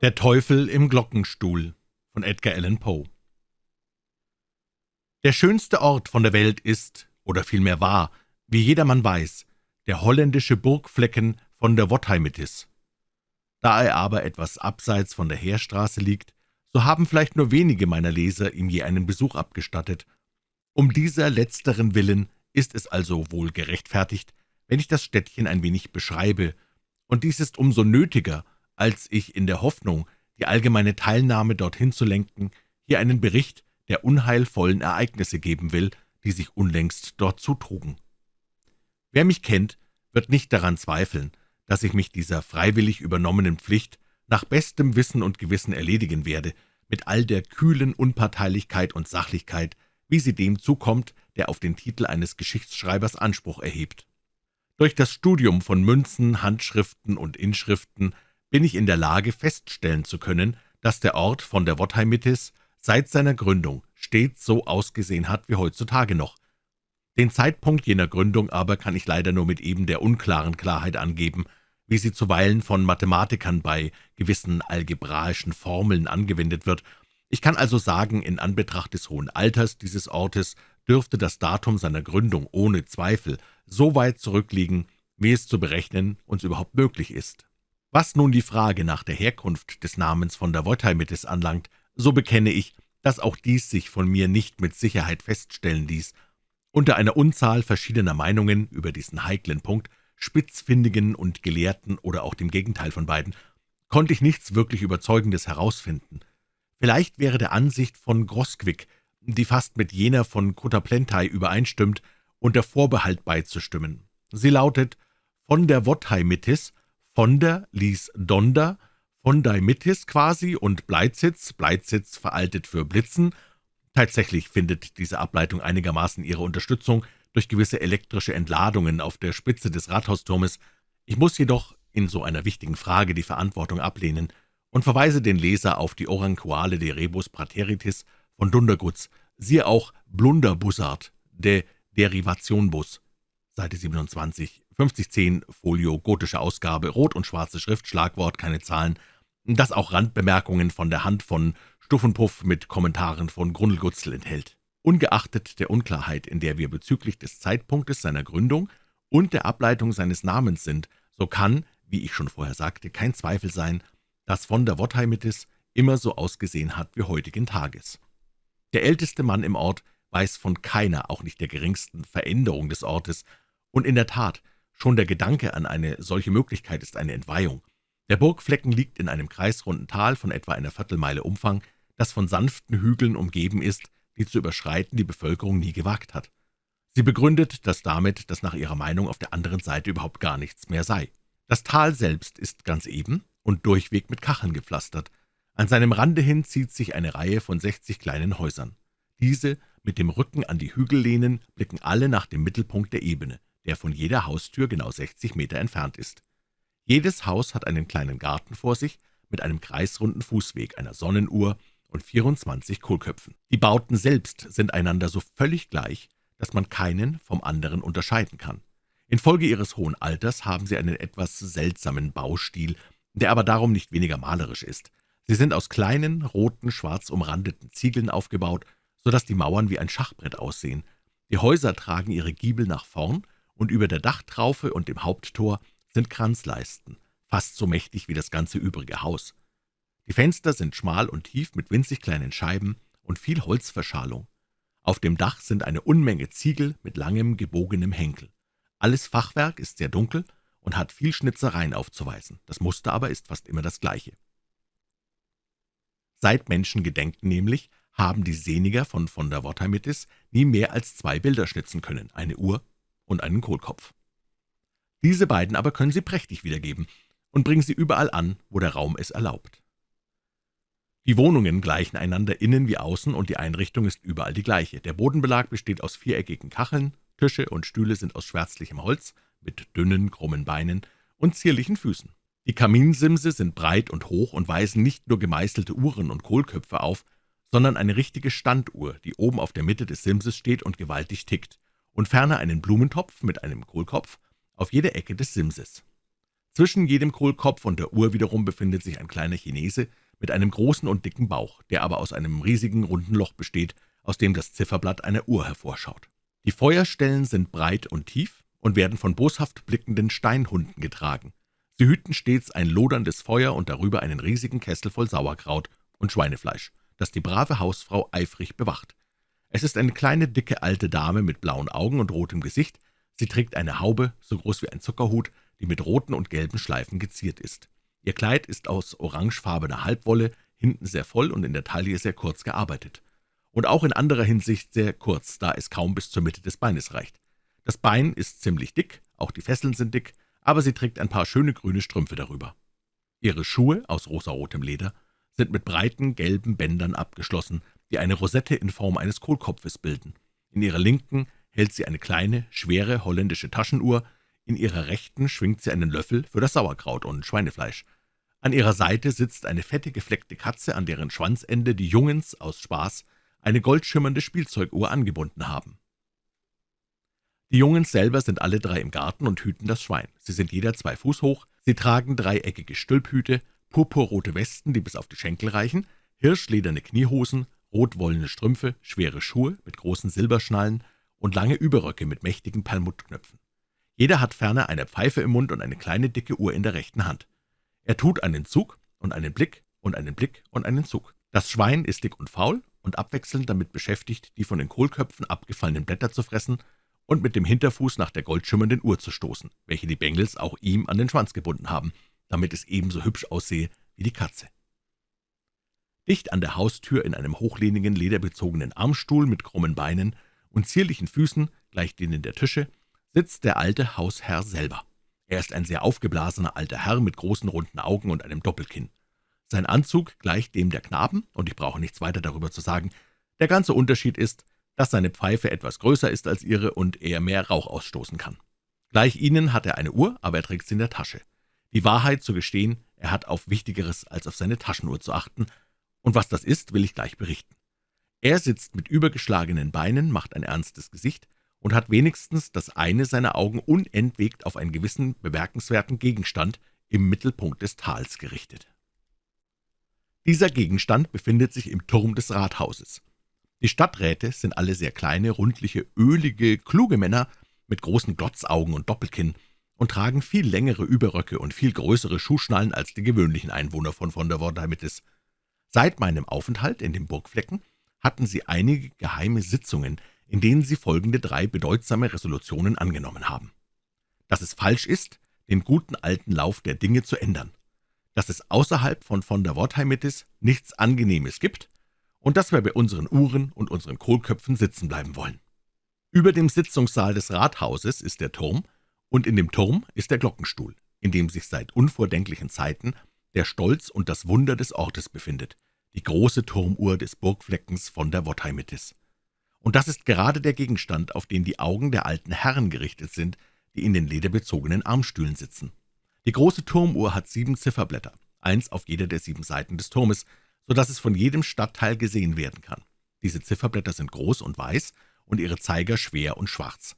Der Teufel im Glockenstuhl von Edgar Allan Poe Der schönste Ort von der Welt ist, oder vielmehr war, wie jedermann weiß, der holländische Burgflecken von der Wottheimittis. Da er aber etwas abseits von der Heerstraße liegt, so haben vielleicht nur wenige meiner Leser ihm je einen Besuch abgestattet. Um dieser letzteren Willen ist es also wohl gerechtfertigt, wenn ich das Städtchen ein wenig beschreibe, und dies ist umso nötiger, als ich in der Hoffnung, die allgemeine Teilnahme dorthin zu lenken, hier einen Bericht der unheilvollen Ereignisse geben will, die sich unlängst dort zutrugen. Wer mich kennt, wird nicht daran zweifeln, dass ich mich dieser freiwillig übernommenen Pflicht nach bestem Wissen und Gewissen erledigen werde, mit all der kühlen Unparteilichkeit und Sachlichkeit, wie sie dem zukommt, der auf den Titel eines Geschichtsschreibers Anspruch erhebt. Durch das Studium von Münzen, Handschriften und Inschriften bin ich in der Lage, feststellen zu können, dass der Ort von der Wottheimittis seit seiner Gründung stets so ausgesehen hat wie heutzutage noch. Den Zeitpunkt jener Gründung aber kann ich leider nur mit eben der unklaren Klarheit angeben, wie sie zuweilen von Mathematikern bei gewissen algebraischen Formeln angewendet wird. Ich kann also sagen, in Anbetracht des hohen Alters dieses Ortes dürfte das Datum seiner Gründung ohne Zweifel so weit zurückliegen, wie es zu berechnen uns überhaupt möglich ist. Was nun die Frage nach der Herkunft des Namens von der Wotheimitis anlangt, so bekenne ich, dass auch dies sich von mir nicht mit Sicherheit feststellen ließ. Unter einer Unzahl verschiedener Meinungen über diesen heiklen Punkt, spitzfindigen und Gelehrten oder auch dem Gegenteil von beiden, konnte ich nichts wirklich Überzeugendes herausfinden. Vielleicht wäre der Ansicht von Grosquick, die fast mit jener von Kutaplentai übereinstimmt, unter Vorbehalt beizustimmen. Sie lautet, von der Wotheimitis von der ließ Donder, Fondeimitis quasi und Bleizitz, Bleizitz veraltet für Blitzen. Tatsächlich findet diese Ableitung einigermaßen ihre Unterstützung durch gewisse elektrische Entladungen auf der Spitze des Rathausturmes. Ich muss jedoch in so einer wichtigen Frage die Verantwortung ablehnen und verweise den Leser auf die Oranquale de Rebus Prateritis von Dundergutz, siehe auch Blunderbussard, de Derivationbus, Seite 27, 5010, Folio, gotische Ausgabe, rot und schwarze Schrift, Schlagwort, keine Zahlen, das auch Randbemerkungen von der Hand von Stuffenpuff mit Kommentaren von Grundlgutzel enthält. Ungeachtet der Unklarheit, in der wir bezüglich des Zeitpunktes seiner Gründung und der Ableitung seines Namens sind, so kann, wie ich schon vorher sagte, kein Zweifel sein, dass von der Wottheimittis immer so ausgesehen hat wie heutigen Tages. Der älteste Mann im Ort weiß von keiner, auch nicht der geringsten Veränderung des Ortes, und in der Tat, schon der Gedanke an eine solche Möglichkeit ist eine Entweihung. Der Burgflecken liegt in einem kreisrunden Tal von etwa einer Viertelmeile Umfang, das von sanften Hügeln umgeben ist, die zu überschreiten die Bevölkerung nie gewagt hat. Sie begründet das damit, dass nach ihrer Meinung auf der anderen Seite überhaupt gar nichts mehr sei. Das Tal selbst ist ganz eben und durchweg mit Kacheln gepflastert. An seinem Rande hin zieht sich eine Reihe von sechzig kleinen Häusern. Diese, mit dem Rücken an die Hügel lehnen, blicken alle nach dem Mittelpunkt der Ebene der von jeder Haustür genau 60 Meter entfernt ist. Jedes Haus hat einen kleinen Garten vor sich mit einem kreisrunden Fußweg, einer Sonnenuhr und 24 Kohlköpfen. Die Bauten selbst sind einander so völlig gleich, dass man keinen vom anderen unterscheiden kann. Infolge ihres hohen Alters haben sie einen etwas seltsamen Baustil, der aber darum nicht weniger malerisch ist. Sie sind aus kleinen, roten, schwarz umrandeten Ziegeln aufgebaut, so dass die Mauern wie ein Schachbrett aussehen. Die Häuser tragen ihre Giebel nach vorn und über der Dachtraufe und dem Haupttor sind Kranzleisten, fast so mächtig wie das ganze übrige Haus. Die Fenster sind schmal und tief mit winzig kleinen Scheiben und viel Holzverschalung. Auf dem Dach sind eine Unmenge Ziegel mit langem, gebogenem Henkel. Alles Fachwerk ist sehr dunkel und hat viel Schnitzereien aufzuweisen. Das Muster aber ist fast immer das gleiche. Seit Menschengedenken nämlich haben die Seniger von von der Wottheimittis nie mehr als zwei Bilder schnitzen können, eine Uhr und einen Kohlkopf. Diese beiden aber können Sie prächtig wiedergeben und bringen sie überall an, wo der Raum es erlaubt. Die Wohnungen gleichen einander innen wie außen, und die Einrichtung ist überall die gleiche. Der Bodenbelag besteht aus viereckigen Kacheln, Tische und Stühle sind aus schwärzlichem Holz, mit dünnen, krummen Beinen und zierlichen Füßen. Die Kaminsimse sind breit und hoch und weisen nicht nur gemeißelte Uhren und Kohlköpfe auf, sondern eine richtige Standuhr, die oben auf der Mitte des Simses steht und gewaltig tickt und ferner einen Blumentopf mit einem Kohlkopf auf jeder Ecke des Simses. Zwischen jedem Kohlkopf und der Uhr wiederum befindet sich ein kleiner Chinese mit einem großen und dicken Bauch, der aber aus einem riesigen, runden Loch besteht, aus dem das Zifferblatt einer Uhr hervorschaut. Die Feuerstellen sind breit und tief und werden von boshaft blickenden Steinhunden getragen. Sie hüten stets ein loderndes Feuer und darüber einen riesigen Kessel voll Sauerkraut und Schweinefleisch, das die brave Hausfrau eifrig bewacht. Es ist eine kleine, dicke, alte Dame mit blauen Augen und rotem Gesicht. Sie trägt eine Haube, so groß wie ein Zuckerhut, die mit roten und gelben Schleifen geziert ist. Ihr Kleid ist aus orangefarbener Halbwolle, hinten sehr voll und in der Taille sehr kurz gearbeitet. Und auch in anderer Hinsicht sehr kurz, da es kaum bis zur Mitte des Beines reicht. Das Bein ist ziemlich dick, auch die Fesseln sind dick, aber sie trägt ein paar schöne grüne Strümpfe darüber. Ihre Schuhe, aus rosarotem Leder, sind mit breiten gelben Bändern abgeschlossen, die eine Rosette in Form eines Kohlkopfes bilden. In ihrer linken hält sie eine kleine, schwere holländische Taschenuhr, in ihrer rechten schwingt sie einen Löffel für das Sauerkraut und Schweinefleisch. An ihrer Seite sitzt eine fette, gefleckte Katze, an deren Schwanzende die Jungens aus Spaß eine goldschimmernde Spielzeuguhr angebunden haben. Die Jungens selber sind alle drei im Garten und hüten das Schwein. Sie sind jeder zwei Fuß hoch, sie tragen dreieckige Stülphüte, purpurrote Westen, die bis auf die Schenkel reichen, hirschlederne Kniehosen, rotwollene Strümpfe, schwere Schuhe mit großen Silberschnallen und lange Überröcke mit mächtigen Perlmuttknöpfen. Jeder hat ferner eine Pfeife im Mund und eine kleine dicke Uhr in der rechten Hand. Er tut einen Zug und einen Blick und einen Blick und einen Zug. Das Schwein ist dick und faul und abwechselnd damit beschäftigt, die von den Kohlköpfen abgefallenen Blätter zu fressen und mit dem Hinterfuß nach der goldschimmernden Uhr zu stoßen, welche die Bengels auch ihm an den Schwanz gebunden haben, damit es ebenso hübsch aussehe wie die Katze. Dicht an der Haustür in einem hochlehnigen, lederbezogenen Armstuhl mit krummen Beinen und zierlichen Füßen, gleich denen der Tische, sitzt der alte Hausherr selber. Er ist ein sehr aufgeblasener alter Herr mit großen runden Augen und einem Doppelkinn. Sein Anzug gleicht dem der Knaben, und ich brauche nichts weiter darüber zu sagen. Der ganze Unterschied ist, dass seine Pfeife etwas größer ist als ihre und er mehr Rauch ausstoßen kann. Gleich ihnen hat er eine Uhr, aber er trägt sie in der Tasche. Die Wahrheit zu gestehen, er hat auf Wichtigeres als auf seine Taschenuhr zu achten, und was das ist, will ich gleich berichten. Er sitzt mit übergeschlagenen Beinen, macht ein ernstes Gesicht und hat wenigstens das eine seiner Augen unentwegt auf einen gewissen bemerkenswerten Gegenstand im Mittelpunkt des Tals gerichtet. Dieser Gegenstand befindet sich im Turm des Rathauses. Die Stadträte sind alle sehr kleine, rundliche, ölige, kluge Männer mit großen Glotzaugen und Doppelkinn und tragen viel längere Überröcke und viel größere Schuhschnallen als die gewöhnlichen Einwohner von von der Wordheimitis. Seit meinem Aufenthalt in dem Burgflecken hatten sie einige geheime Sitzungen, in denen sie folgende drei bedeutsame Resolutionen angenommen haben. Dass es falsch ist, den guten alten Lauf der Dinge zu ändern, dass es außerhalb von von der Wortheimitis nichts Angenehmes gibt und dass wir bei unseren Uhren und unseren Kohlköpfen sitzen bleiben wollen. Über dem Sitzungssaal des Rathauses ist der Turm, und in dem Turm ist der Glockenstuhl, in dem sich seit unvordenklichen Zeiten der Stolz und das Wunder des Ortes befindet, die große Turmuhr des Burgfleckens von der Wottheimitis. Und das ist gerade der Gegenstand, auf den die Augen der alten Herren gerichtet sind, die in den lederbezogenen Armstühlen sitzen. Die große Turmuhr hat sieben Zifferblätter, eins auf jeder der sieben Seiten des Turmes, so dass es von jedem Stadtteil gesehen werden kann. Diese Zifferblätter sind groß und weiß und ihre Zeiger schwer und schwarz.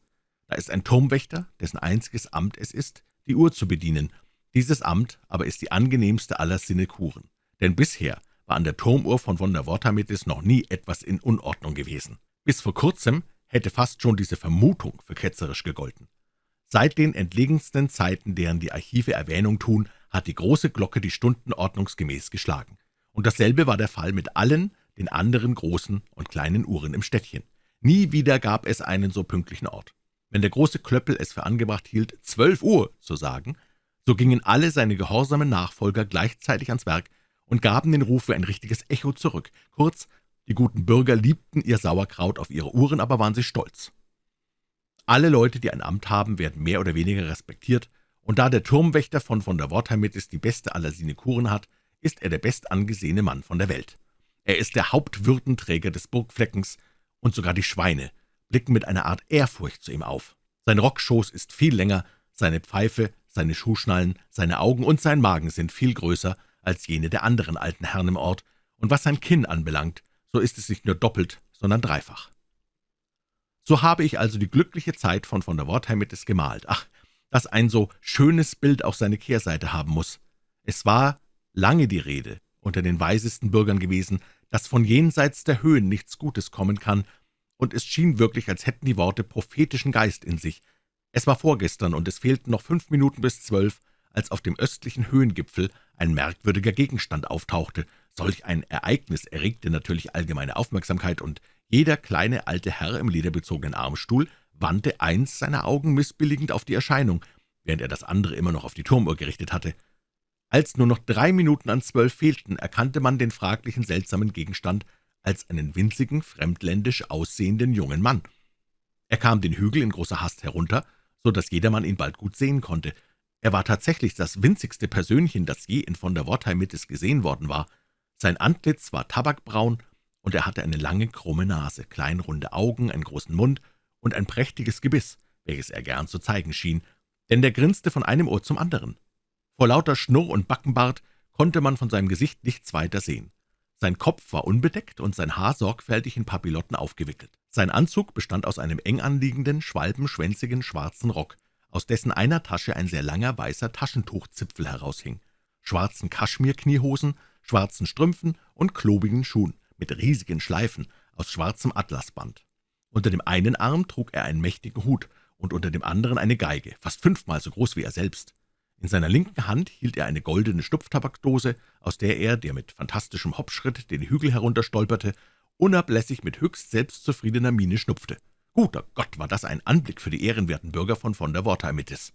Da ist ein Turmwächter, dessen einziges Amt es ist, die Uhr zu bedienen. Dieses Amt aber ist die angenehmste aller Sinekuren, denn bisher war an der Turmuhr von von der Wortamitis noch nie etwas in Unordnung gewesen. Bis vor kurzem hätte fast schon diese Vermutung für ketzerisch gegolten. Seit den entlegensten Zeiten, deren die Archive Erwähnung tun, hat die große Glocke die Stunden ordnungsgemäß geschlagen. Und dasselbe war der Fall mit allen den anderen großen und kleinen Uhren im Städtchen. Nie wieder gab es einen so pünktlichen Ort. Wenn der große Klöppel es für angebracht hielt, zwölf Uhr zu sagen, so gingen alle seine gehorsamen Nachfolger gleichzeitig ans Werk und gaben den Ruf wie ein richtiges Echo zurück. Kurz, die guten Bürger liebten ihr Sauerkraut auf ihre Uhren, aber waren sie stolz. Alle Leute, die ein Amt haben, werden mehr oder weniger respektiert, und da der Turmwächter von von der Wortheimittis die beste aller Sinekuren hat, ist er der bestangesehene Mann von der Welt. Er ist der Hauptwürdenträger des Burgfleckens, und sogar die Schweine blicken mit einer Art Ehrfurcht zu ihm auf. Sein Rockschoß ist viel länger, seine Pfeife, seine Schuhschnallen, seine Augen und sein Magen sind viel größer als jene der anderen alten Herren im Ort, und was sein Kinn anbelangt, so ist es nicht nur doppelt, sondern dreifach. So habe ich also die glückliche Zeit von von der Wortheimitis gemalt. Ach, dass ein so schönes Bild auch seine Kehrseite haben muss. Es war lange die Rede unter den weisesten Bürgern gewesen, dass von jenseits der Höhen nichts Gutes kommen kann, und es schien wirklich, als hätten die Worte prophetischen Geist in sich. Es war vorgestern, und es fehlten noch fünf Minuten bis zwölf, als auf dem östlichen Höhengipfel ein merkwürdiger Gegenstand auftauchte. Solch ein Ereignis erregte natürlich allgemeine Aufmerksamkeit, und jeder kleine alte Herr im lederbezogenen Armstuhl wandte eins seiner Augen missbilligend auf die Erscheinung, während er das andere immer noch auf die Turmuhr gerichtet hatte. Als nur noch drei Minuten an zwölf fehlten, erkannte man den fraglichen, seltsamen Gegenstand als einen winzigen, fremdländisch aussehenden jungen Mann. Er kam den Hügel in großer Hast herunter, so dass jedermann ihn bald gut sehen konnte. Er war tatsächlich das winzigste Persönchen, das je in von der Wortheim-Mittes gesehen worden war. Sein Antlitz war tabakbraun, und er hatte eine lange, krumme Nase, kleinrunde Augen, einen großen Mund und ein prächtiges Gebiss, welches er gern zu zeigen schien, denn der grinste von einem Ohr zum anderen. Vor lauter Schnurr und Backenbart konnte man von seinem Gesicht nichts weiter sehen. Sein Kopf war unbedeckt und sein Haar sorgfältig in Papillotten aufgewickelt. Sein Anzug bestand aus einem eng anliegenden, schwalbenschwänzigen schwarzen Rock, aus dessen einer Tasche ein sehr langer, weißer Taschentuchzipfel heraushing, schwarzen Kaschmirkniehosen, schwarzen Strümpfen und klobigen Schuhen mit riesigen Schleifen aus schwarzem Atlasband. Unter dem einen Arm trug er einen mächtigen Hut und unter dem anderen eine Geige, fast fünfmal so groß wie er selbst. In seiner linken Hand hielt er eine goldene Stupftabakdose, aus der er, der mit fantastischem Hopfschritt den Hügel herunterstolperte, unablässig mit höchst selbstzufriedener Miene schnupfte. Guter Gott, war das ein Anblick für die ehrenwerten Bürger von von der Wortheimitis.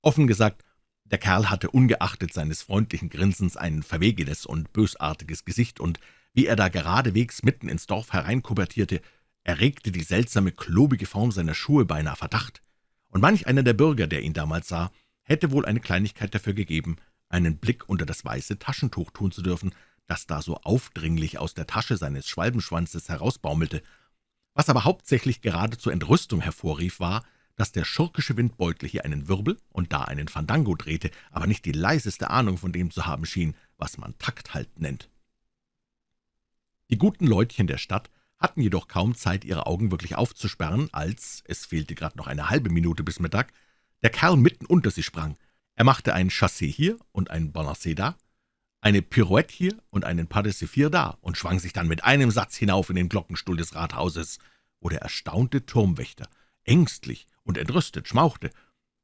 Offen gesagt, der Kerl hatte ungeachtet seines freundlichen Grinsens ein verwegenes und bösartiges Gesicht, und wie er da geradewegs mitten ins Dorf hereinkubertierte, erregte die seltsame, klobige Form seiner Schuhe beinahe Verdacht. Und manch einer der Bürger, der ihn damals sah, hätte wohl eine Kleinigkeit dafür gegeben, einen Blick unter das weiße Taschentuch tun zu dürfen, das da so aufdringlich aus der Tasche seines Schwalbenschwanzes herausbaumelte. Was aber hauptsächlich gerade zur Entrüstung hervorrief, war, dass der schurkische Windbeutel hier einen Wirbel und da einen Fandango drehte, aber nicht die leiseste Ahnung von dem zu haben schien, was man Takthalt nennt. Die guten Leutchen der Stadt hatten jedoch kaum Zeit, ihre Augen wirklich aufzusperren, als, es fehlte gerade noch eine halbe Minute bis Mittag, der Kerl mitten unter sie sprang. Er machte ein Chassé hier und ein Balancé da, eine Pirouette hier und einen Pas Sephir da und schwang sich dann mit einem Satz hinauf in den Glockenstuhl des Rathauses, wo der erstaunte Turmwächter ängstlich und entrüstet schmauchte.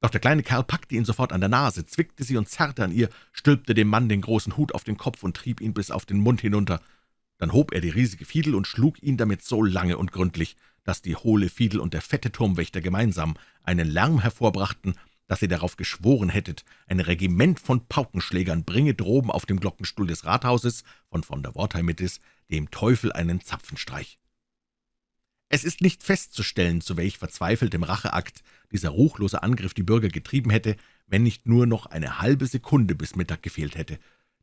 Doch der kleine Kerl packte ihn sofort an der Nase, zwickte sie und zerrte an ihr, stülpte dem Mann den großen Hut auf den Kopf und trieb ihn bis auf den Mund hinunter. Dann hob er die riesige Fiedel und schlug ihn damit so lange und gründlich, dass die hohle Fiedel und der fette Turmwächter gemeinsam einen Lärm hervorbrachten, dass ihr darauf geschworen hättet, ein Regiment von Paukenschlägern bringe droben auf dem Glockenstuhl des Rathauses von von der Wortheimitis dem Teufel einen Zapfenstreich. Es ist nicht festzustellen, zu welch verzweifeltem Racheakt dieser ruchlose Angriff die Bürger getrieben hätte, wenn nicht nur noch eine halbe Sekunde bis Mittag gefehlt hätte.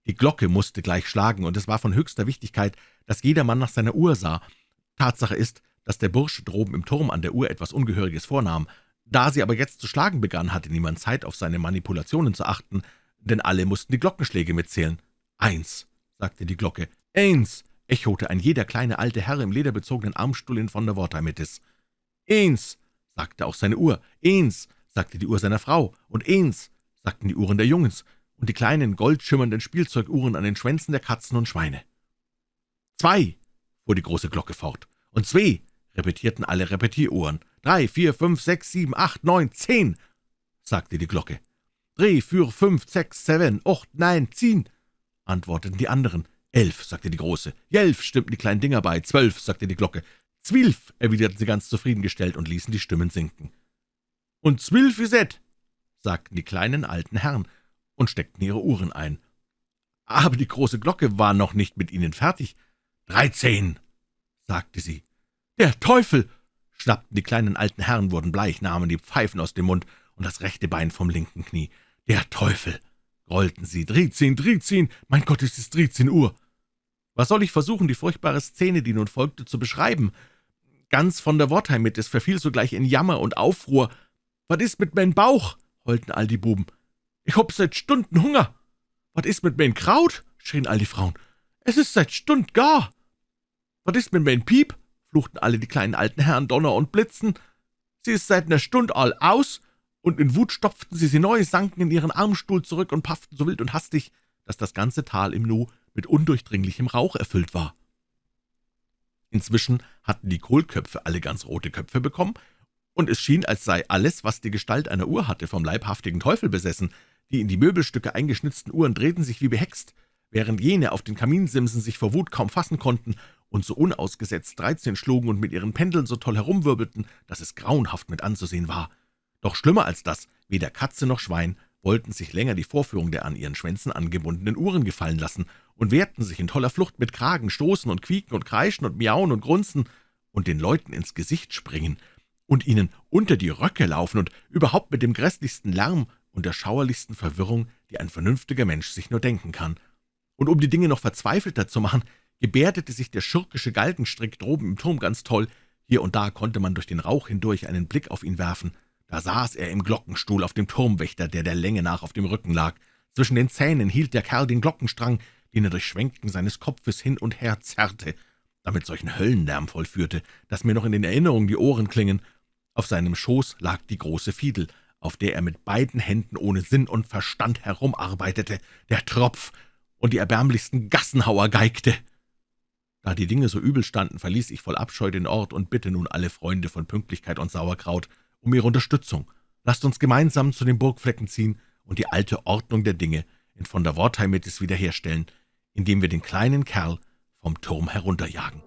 Die Glocke musste gleich schlagen, und es war von höchster Wichtigkeit, dass jedermann nach seiner Uhr sah. Tatsache ist, dass der Bursche droben im Turm an der Uhr etwas Ungehöriges vornahm. Da sie aber jetzt zu schlagen begann, hatte niemand Zeit, auf seine Manipulationen zu achten, denn alle mussten die Glockenschläge mitzählen. »Eins«, sagte die Glocke, »eins«, echote ein jeder kleine alte Herr im lederbezogenen Armstuhl in von der Wortheimitis. »Eins«, sagte auch seine Uhr, »eins«, sagte die Uhr seiner Frau, und »eins«, sagten die Uhren der Jungens, und die kleinen, goldschimmernden Spielzeuguhren an den Schwänzen der Katzen und Schweine. »Zwei«, fuhr die große Glocke fort, »und zwei«, repetierten alle Repetieruhren. »Drei, vier, fünf, sechs, sieben, acht, neun, zehn«, sagte die Glocke. »Drei, vier, fünf, sechs, seven, acht, nein, zehn«, antworteten die anderen. »Elf«, sagte die Große. »Jelf«, stimmten die kleinen Dinger bei. »Zwölf«, sagte die Glocke. »Zwilf«, erwiderten sie ganz zufriedengestellt und ließen die Stimmen sinken. »Und zwilf is et«, sagten die kleinen alten Herren und steckten ihre Uhren ein. Aber die große Glocke war noch nicht mit ihnen fertig. »Dreizehn«, sagte sie. »Der Teufel!« Schnappten die kleinen alten Herren, wurden bleich, nahmen die Pfeifen aus dem Mund und das rechte Bein vom linken Knie. »Der Teufel!« grollten sie. »Drizehn, Drizehn! Mein Gott, es ist dreizehn Uhr!« Was soll ich versuchen, die furchtbare Szene, die nun folgte, zu beschreiben? Ganz von der Wortheim mit, es verfiel sogleich in Jammer und Aufruhr. »Was ist mit mein Bauch?« heulten all die Buben. »Ich hab seit Stunden Hunger!« »Was ist mit mein Kraut?« schrien all die Frauen. »Es ist seit Stund gar!« »Was ist mit mein Piep?« Fluchten alle die kleinen alten Herren Donner und Blitzen. »Sie ist seit ner Stund all aus, und in Wut stopften sie sie neu, sanken in ihren Armstuhl zurück und pafften so wild und hastig, dass das ganze Tal im Nu mit undurchdringlichem Rauch erfüllt war. Inzwischen hatten die Kohlköpfe alle ganz rote Köpfe bekommen, und es schien, als sei alles, was die Gestalt einer Uhr hatte, vom leibhaftigen Teufel besessen. Die in die Möbelstücke eingeschnitzten Uhren drehten sich wie behext, während jene auf den Kaminsimsen sich vor Wut kaum fassen konnten und so unausgesetzt dreizehn schlugen und mit ihren Pendeln so toll herumwirbelten, dass es grauenhaft mit anzusehen war. Doch schlimmer als das, weder Katze noch Schwein wollten sich länger die Vorführung der an ihren Schwänzen angebundenen Uhren gefallen lassen und wehrten sich in toller Flucht mit Kragen, Stoßen und Quieken und Kreischen und Miauen und Grunzen und den Leuten ins Gesicht springen und ihnen unter die Röcke laufen und überhaupt mit dem grässlichsten Lärm und der schauerlichsten Verwirrung, die ein vernünftiger Mensch sich nur denken kann. Und um die Dinge noch verzweifelter zu machen, gebärdete sich der schurkische Galgenstrick droben im Turm ganz toll. Hier und da konnte man durch den Rauch hindurch einen Blick auf ihn werfen. Da saß er im Glockenstuhl auf dem Turmwächter, der der Länge nach auf dem Rücken lag. Zwischen den Zähnen hielt der Kerl den Glockenstrang, den er durch Schwenken seines Kopfes hin und her zerrte, damit solchen Höllenlärm vollführte, dass mir noch in den Erinnerungen die Ohren klingen. Auf seinem Schoß lag die große Fiedel, auf der er mit beiden Händen ohne Sinn und Verstand herumarbeitete, der Tropf und die erbärmlichsten Gassenhauer geigte. Da die Dinge so übel standen, verließ ich voll Abscheu den Ort und bitte nun alle Freunde von Pünktlichkeit und Sauerkraut um ihre Unterstützung. Lasst uns gemeinsam zu den Burgflecken ziehen und die alte Ordnung der Dinge in von der Wortheimitis wiederherstellen, indem wir den kleinen Kerl vom Turm herunterjagen.